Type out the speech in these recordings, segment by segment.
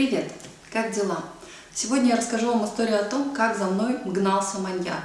Привет! Как дела? Сегодня я расскажу вам историю о том, как за мной гнался маньяк.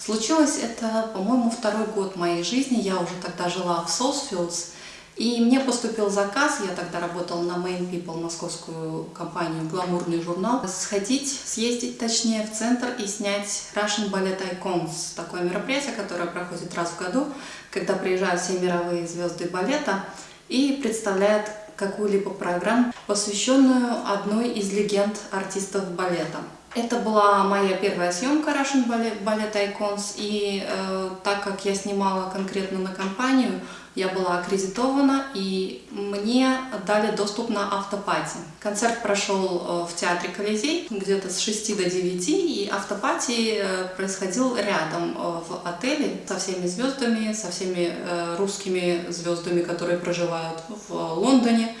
Случилось это, по-моему, второй год моей жизни. Я уже тогда жила в Soulsfields, и мне поступил заказ, я тогда работала на Main People, московскую компанию, гламурный журнал, сходить, съездить точнее в центр и снять Russian Ballet Icons, такое мероприятие, которое проходит раз в году, когда приезжают все мировые звезды балета и представляют какую-либо программу, посвященную одной из легенд артистов балета. Это была моя первая съемка Russian Ballet, Ballet Icons, и э, так как я снимала конкретно на компанию, я была аккредитована, и мне дали доступ на автопати. Концерт прошел э, в театре Колизей где-то с 6 до 9, и автопати э, происходил рядом э, в отеле со всеми звездами, со всеми русскими звездами, которые проживают в Лондоне.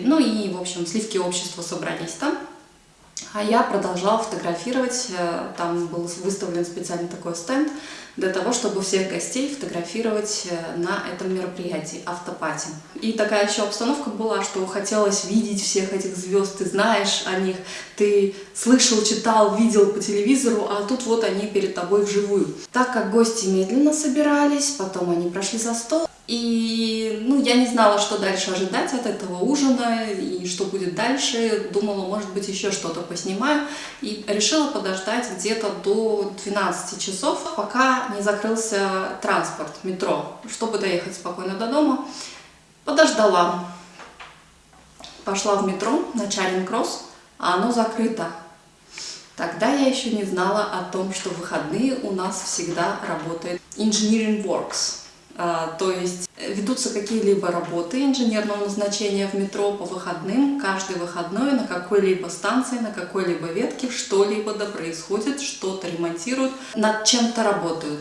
Ну и, в общем, сливки общества собрались там. А я продолжала фотографировать, э, там был выставлен специальный такой стенд для того, чтобы всех гостей фотографировать э, на этом мероприятии, автопати. И такая еще обстановка была, что хотелось видеть всех этих звезд, ты знаешь о них, ты слышал, читал, видел по телевизору, а тут вот они перед тобой вживую. Так как гости медленно собирались, потом они прошли за стол, и ну, я не знала, что дальше ожидать от этого ужина и что будет дальше. Думала, может быть, еще что-то поснимаю. И решила подождать где-то до 12 часов, пока не закрылся транспорт, метро, чтобы доехать спокойно до дома. Подождала. Пошла в метро на Чаринг-Кросс, а оно закрыто. Тогда я еще не знала о том, что в выходные у нас всегда работает Engineering Works то есть э, ведутся какие-либо работы инженерного назначения в метро по выходным, каждый выходной на какой-либо станции, на какой-либо ветке что-либо да происходит, что-то ремонтируют, над чем-то работают.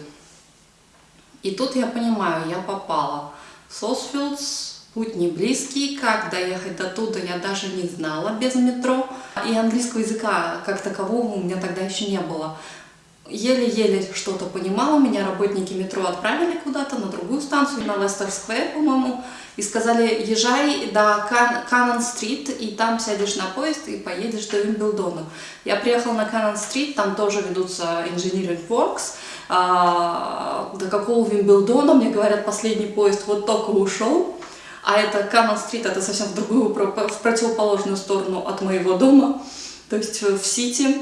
И тут я понимаю, я попала. Сосфилдс, путь не близкий, как доехать до туда я даже не знала без метро. И английского языка как такового у меня тогда еще не было еле-еле что-то понимала, меня работники метро отправили куда-то на другую станцию, на Лестер-сквер, по-моему, и сказали, езжай до Каннон-стрит, и там сядешь на поезд и поедешь до Вимблдона. Я приехала на Каннон-стрит, там тоже ведутся Engineering Works, а, до какого Вимблдона, мне говорят, последний поезд вот только ушел, а это Каннон-стрит, это совсем в другую, в противоположную сторону от моего дома, то есть в Сити,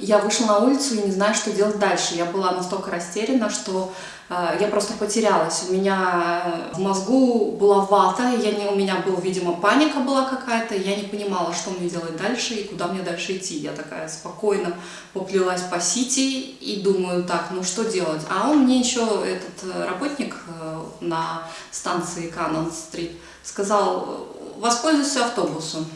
я вышла на улицу и не знаю, что делать дальше. Я была настолько растеряна, что э, я просто потерялась. У меня э, в мозгу была вата, я не, у меня была, видимо, паника была какая-то, я не понимала, что мне делать дальше и куда мне дальше идти. Я такая спокойно поплелась по Сити и думаю, так, ну что делать? А он мне еще, этот э, работник э, на станции Каннон-стрит, сказал, воспользуйся автобусом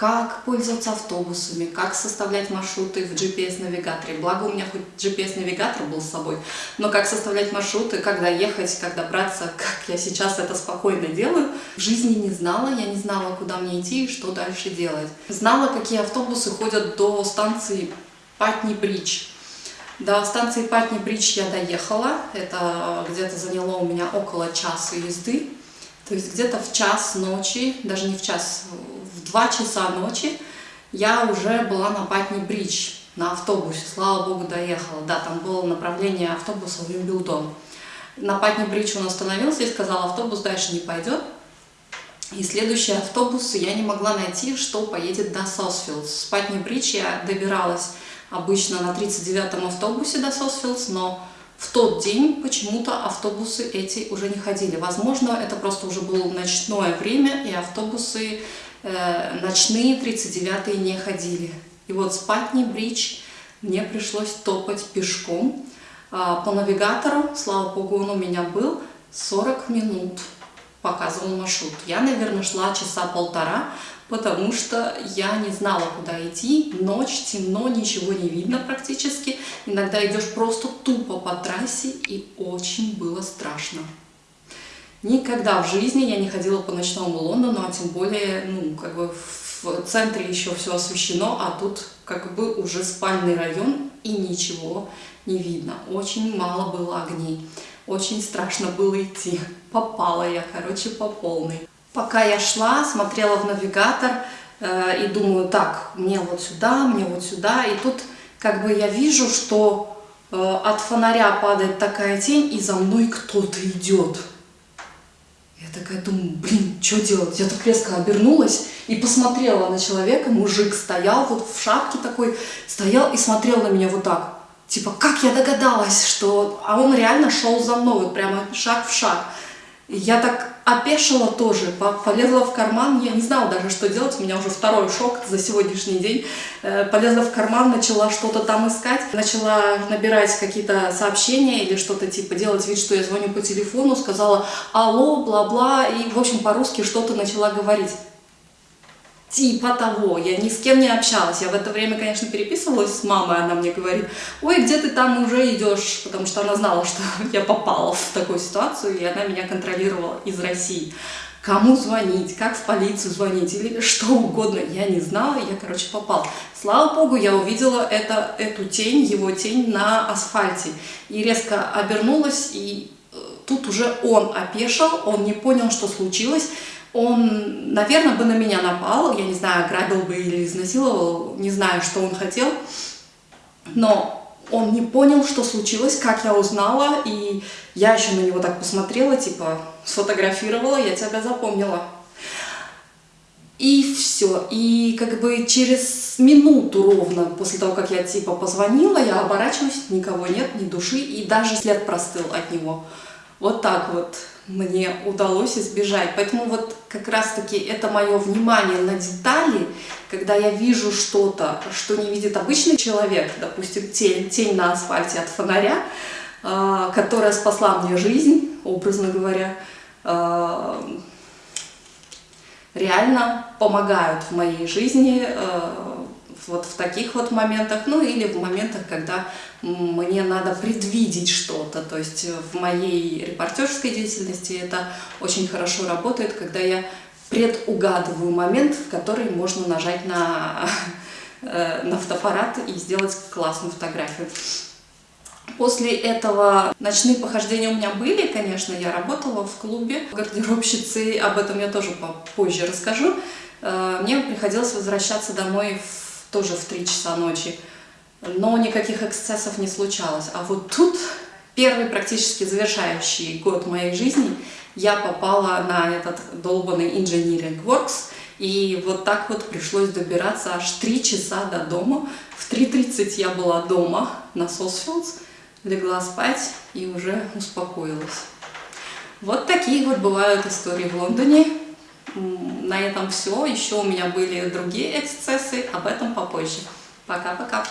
как пользоваться автобусами, как составлять маршруты в GPS-навигаторе. Благо у меня хоть GPS-навигатор был с собой, но как составлять маршруты, когда ехать, как добраться, как я сейчас это спокойно делаю, в жизни не знала, я не знала, куда мне идти и что дальше делать. Знала, какие автобусы ходят до станции Патни-Бридж. До станции Патни-Бридж я доехала, это где-то заняло у меня около часа езды. То есть где-то в час ночи, даже не в час, 2 часа ночи я уже была на Патни-Бридж на автобусе, слава богу, доехала. Да, там было направление автобуса в Вимблдон. На Патни-Бридж он остановился и сказал, автобус дальше не пойдет. И следующий автобус я не могла найти, что поедет до Сосфилдс. С Патни-Бридж я добиралась обычно на 39-м автобусе до Сосфилдс, но в тот день почему-то автобусы эти уже не ходили. Возможно, это просто уже было ночное время, и автобусы э, ночные 39-е не ходили. И вот с Патни-Бридж мне пришлось топать пешком. А, по навигатору, слава богу, он у меня был, 40 минут показывал маршрут. Я, наверное, шла часа полтора, потому что я не знала, куда идти. Ночь, темно, ничего не видно практически. Иногда идешь просто тупо по трассе, и очень было страшно. Никогда в жизни я не ходила по ночному Лондону, а тем более, ну, как бы в центре еще все освещено, а тут как бы уже спальный район и ничего не видно. Очень мало было огней. Очень страшно было идти. Попала я, короче, по полной. Пока я шла, смотрела в навигатор э, и думаю, так, мне вот сюда, мне вот сюда. И тут как бы я вижу, что э, от фонаря падает такая тень, и за мной кто-то идет. Я такая думаю, блин, что делать? Я так резко обернулась и посмотрела на человека. Мужик стоял вот в шапке такой, стоял и смотрел на меня вот так. Типа, как я догадалась, что... А он реально шел за мной, вот прямо шаг в шаг. Я так опешила тоже, полезла в карман, я не знала даже, что делать, у меня уже второй шок за сегодняшний день. Э, полезла в карман, начала что-то там искать, начала набирать какие-то сообщения или что-то типа делать вид, что я звоню по телефону, сказала алло, бла-бла, и в общем по-русски что-то начала говорить типа того, я ни с кем не общалась. Я в это время, конечно, переписывалась с мамой, она мне говорит, ой, где ты там уже идешь, потому что она знала, что я попала в такую ситуацию, и она меня контролировала из России. Кому звонить, как в полицию звонить? Или что угодно, я не знала, я, короче, попал. Слава богу, я увидела это, эту тень, его тень на асфальте, и резко обернулась, и э, тут уже он опешил, он не понял, что случилось, он, наверное, бы на меня напал, я не знаю, ограбил бы или изнасиловал, не знаю, что он хотел, но он не понял, что случилось, как я узнала, и я еще на него так посмотрела, типа, сфотографировала, я тебя запомнила. И все. И как бы через минуту ровно после того, как я типа позвонила, я оборачиваюсь, никого нет, ни души, и даже след простыл от него. Вот так вот мне удалось избежать. Поэтому вот как раз-таки это мое внимание на детали, когда я вижу что-то, что не видит обычный человек, допустим, тень, тень на асфальте от фонаря, э, которая спасла мне жизнь, образно говоря, э, реально помогают в моей жизни э, вот в таких вот моментах, ну или в моментах, когда мне надо предвидеть что-то. То есть в моей репортерской деятельности это очень хорошо работает, когда я предугадываю момент, в который можно нажать на, э, на фотоаппарат и сделать классную фотографию. После этого ночные похождения у меня были, конечно, я работала в клубе гардеробщицей, об этом я тоже попозже расскажу. Э, мне приходилось возвращаться домой в тоже в 3 часа ночи. Но никаких эксцессов не случалось. А вот тут, первый практически завершающий год моей жизни, я попала на этот долбанный Engineering Works, и вот так вот пришлось добираться аж 3 часа до дома. В 3.30 я была дома на Сосфилдс, легла спать и уже успокоилась. Вот такие вот бывают истории в Лондоне. На этом все. Еще у меня были другие эксцессы, об этом попозже. Пока-пока.